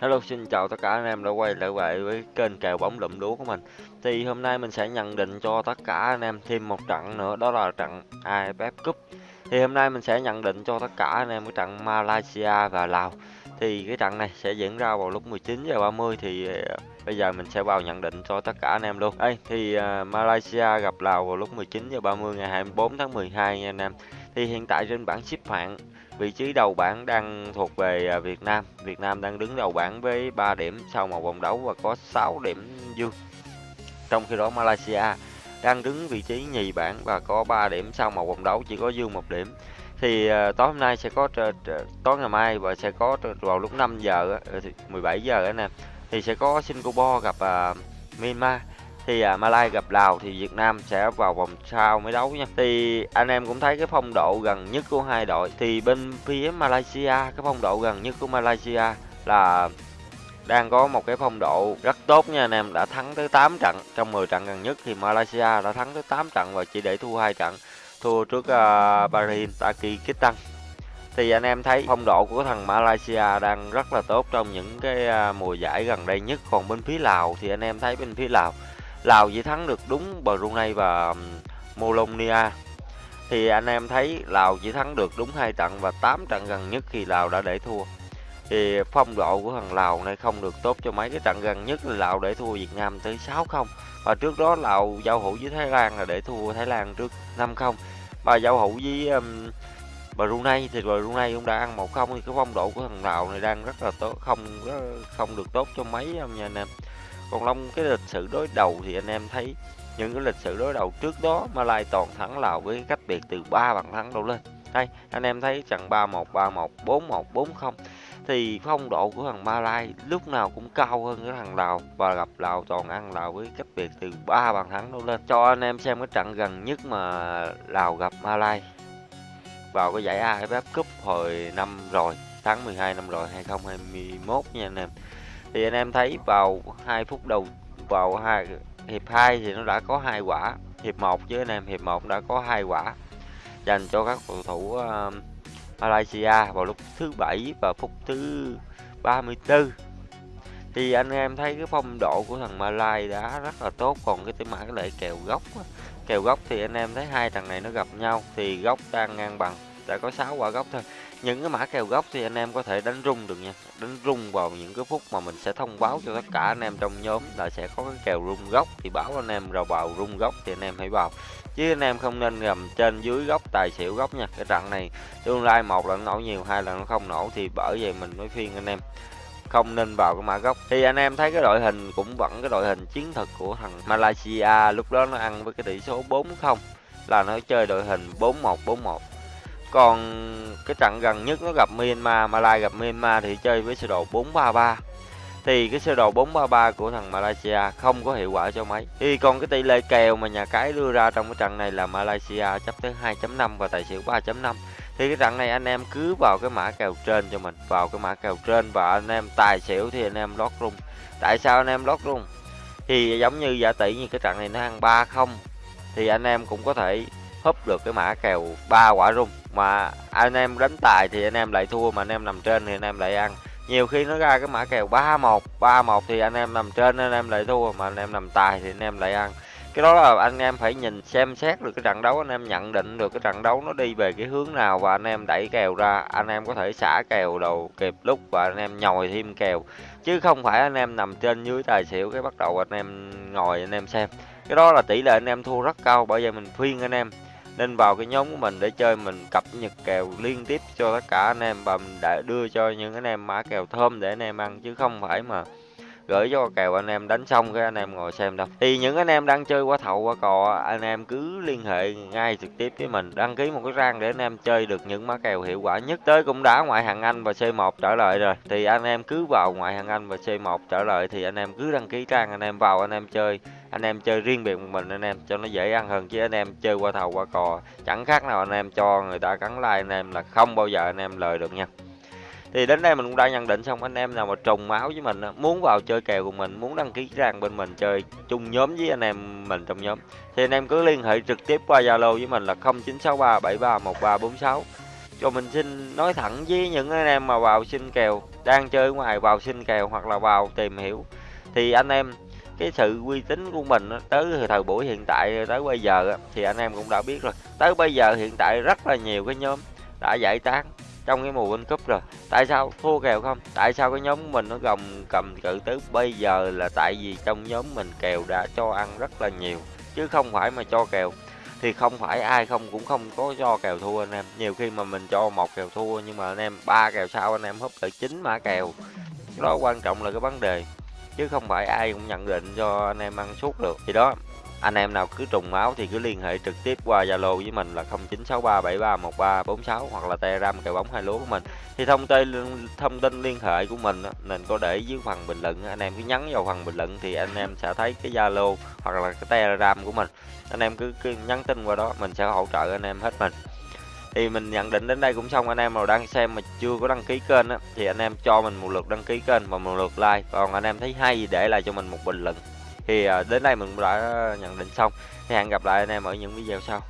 Hello, xin chào tất cả anh em đã quay lại lại với kênh kèo bóng lụm lúa của mình. Thì hôm nay mình sẽ nhận định cho tất cả anh em thêm một trận nữa, đó là trận AFF Cup. Thì hôm nay mình sẽ nhận định cho tất cả anh em cái trận Malaysia và Lào. Thì cái trận này sẽ diễn ra vào lúc 19 giờ 30 thì ờ, bây giờ mình sẽ vào nhận định cho tất cả anh em luôn. Đây thì ờ, Malaysia gặp Lào vào lúc 19 giờ 30 ngày 24 tháng 12 nha anh em. Thì hiện tại trên bảng xếp hạng Vị trí đầu bảng đang thuộc về à, Việt Nam. Việt Nam đang đứng đầu bảng với 3 điểm sau một vòng đấu và có 6 điểm dương. Trong khi đó Malaysia đang đứng vị trí nhì bảng và có 3 điểm sau một vòng đấu chỉ có dương một điểm. Thì uh, tối hôm nay sẽ có tối ngày mai và sẽ có vào lúc 5 giờ 17 ờ, giờ anh em thì sẽ có Singapore gặp uh, Myanmar thì à, Malai gặp Lào thì Việt Nam sẽ vào vòng sau mới đấu nha. Thì anh em cũng thấy cái phong độ gần nhất của hai đội. Thì bên phía Malaysia cái phong độ gần nhất của Malaysia là đang có một cái phong độ rất tốt nha. Anh em đã thắng tới 8 trận. Trong 10 trận gần nhất thì Malaysia đã thắng tới 8 trận và chỉ để thua hai trận. Thua trước uh, Bahrain Tajikistan. Thì anh em thấy phong độ của thằng Malaysia đang rất là tốt trong những cái uh, mùa giải gần đây nhất. Còn bên phía Lào thì anh em thấy bên phía Lào Lào chỉ thắng được đúng Brunei và Molonia. Thì anh em thấy Lào chỉ thắng được đúng hai trận và 8 trận gần nhất khi Lào đã để thua. Thì phong độ của thằng Lào này không được tốt cho mấy cái trận gần nhất là Lào để thua Việt Nam tới 6-0 và trước đó Lào giao hữu với Thái Lan là để thua Thái Lan trước 5-0 và giao hữu với um, Brunei thì Brunei cũng đã ăn 1-0 thì cái phong độ của thằng Lào này đang rất là tốt không không được tốt cho mấy nha anh em còn Long, cái lịch sử đối đầu thì anh em thấy những cái lịch sử đối đầu trước đó Malai toàn thắng Lào với cách biệt từ 3 bàn thắng đổ lên. Đây, anh em thấy trận 3-1 3-1 4-1 4-0 thì phong độ của thằng Malai lúc nào cũng cao hơn cái thằng Lào và gặp Lào toàn ăn Lào với cách biệt từ 3 bàn thắng đổ lên. Cho anh em xem cái trận gần nhất mà Lào gặp Malai vào cái giải AFF Cup hồi năm rồi, tháng 12 năm rồi 2021 nha anh em thì anh em thấy vào 2 phút đầu vào hai hiệp 2 thì nó đã có hai quả. Hiệp 1 với anh em hiệp 1 đã có hai quả. Dành cho các cầu thủ uh, Malaysia vào lúc thứ bảy và phút thứ 34 thì anh em thấy cái phong độ của thằng Malay đã rất là tốt còn cái tiếng mã cái lệ kèo góc kèo góc thì anh em thấy hai thằng này nó gặp nhau thì góc đang ngang bằng đã có 6 quả góc thôi. Những cái mã kèo gốc thì anh em có thể đánh rung được nha. Đánh rung vào những cái phút mà mình sẽ thông báo cho tất cả anh em trong nhóm là sẽ có cái kèo rung gốc thì báo anh em rồi vào rung gốc thì anh em hãy vào. Chứ anh em không nên gầm trên dưới góc tài xỉu góc nha. Cái trận này tương lai một là nó nổ nhiều, hai là nó không nổ thì bởi vậy mình mới phiên anh em không nên vào cái mã gốc. Thì anh em thấy cái đội hình cũng vẫn cái đội hình chiến thuật của thằng Malaysia lúc đó nó ăn với cái tỷ số 4-0 là nó chơi đội hình 4-1 4-1 còn cái trận gần nhất nó gặp Myanmar, malaysia gặp Myanmar thì chơi với sơ đồ 433 thì cái sơ đồ 433 của thằng Malaysia không có hiệu quả cho mấy. Thì còn cái tỷ lệ kèo mà nhà cái đưa ra trong cái trận này là Malaysia chấp tới 2.5 và tài xỉu 3.5. Thì cái trận này anh em cứ vào cái mã kèo trên cho mình, vào cái mã kèo trên và anh em tài xỉu thì anh em lót rung. Tại sao anh em lót rung? Thì giống như giả tỷ như cái trận này nó ăn 3-0 thì anh em cũng có thể húp được cái mã kèo ba quả rung mà anh em đánh tài thì anh em lại thua mà anh em nằm trên thì anh em lại ăn nhiều khi nó ra cái mã kèo ba một ba một thì anh em nằm trên anh em lại thua mà anh em nằm tài thì anh em lại ăn cái đó là anh em phải nhìn xem xét được cái trận đấu anh em nhận định được cái trận đấu nó đi về cái hướng nào và anh em đẩy kèo ra anh em có thể xả kèo đầu kịp lúc và anh em nhồi thêm kèo chứ không phải anh em nằm trên dưới tài xỉu cái bắt đầu anh em ngồi anh em xem cái đó là tỷ lệ anh em thua rất cao bởi vậy mình khuyên anh em nên vào cái nhóm của mình để chơi mình cập nhật kèo liên tiếp cho tất cả anh em và mình đã đưa cho những anh em mã kèo thơm để anh em ăn chứ không phải mà gửi cho kèo anh em đánh xong cái anh em ngồi xem đâu thì những anh em đang chơi qua thầu qua cò anh em cứ liên hệ ngay trực tiếp với mình đăng ký một cái trang để anh em chơi được những mã kèo hiệu quả nhất tới cũng đã ngoại hạng Anh và C1 trở lại rồi thì anh em cứ vào ngoại hạng Anh và C1 trở lại thì anh em cứ đăng ký trang anh em vào anh em chơi anh em chơi riêng biệt một mình anh em cho nó dễ ăn hơn chứ anh em chơi qua thầu qua cò chẳng khác nào anh em cho người ta cắn like anh em là không bao giờ anh em lời được nha thì đến đây mình cũng đã nhận định xong anh em nào mà trùng máu với mình muốn vào chơi kèo của mình muốn đăng ký trang bên mình chơi chung nhóm với anh em mình trong nhóm thì anh em cứ liên hệ trực tiếp qua zalo với mình là 0963 731346 cho mình xin nói thẳng với những anh em mà vào xin kèo đang chơi ngoài vào xin kèo hoặc là vào tìm hiểu thì anh em cái sự uy tín của mình tới thời buổi hiện tại, tới bây giờ thì anh em cũng đã biết rồi. Tới bây giờ hiện tại rất là nhiều cái nhóm đã giải tán trong cái mùa World Cup rồi. Tại sao? Thua kèo không? Tại sao cái nhóm mình nó gồng cầm cự tới bây giờ là tại vì trong nhóm mình kèo đã cho ăn rất là nhiều, chứ không phải mà cho kèo. Thì không phải ai không cũng không có cho kèo thua anh em. Nhiều khi mà mình cho một kèo thua nhưng mà anh em ba kèo sau anh em húp lại chín mã kèo. Đó quan trọng là cái vấn đề chứ không phải ai cũng nhận định cho anh em ăn suốt được thì đó anh em nào cứ trùng máu thì cứ liên hệ trực tiếp qua Zalo với mình là 0963731346 hoặc là Telegram kèo bóng hai lúa của mình. Thì thông tin thông tin liên hệ của mình mình có để dưới phần bình luận, anh em cứ nhắn vào phần bình luận thì anh em sẽ thấy cái Zalo hoặc là cái Telegram của mình. Anh em cứ, cứ nhắn tin qua đó mình sẽ hỗ trợ anh em hết mình thì mình nhận định đến đây cũng xong, anh em nào đang xem mà chưa có đăng ký kênh á, thì anh em cho mình một lượt đăng ký kênh và một lượt like. Còn anh em thấy hay để lại cho mình một bình luận. Thì à, đến đây mình đã nhận định xong. Thì hẹn gặp lại anh em ở những video sau.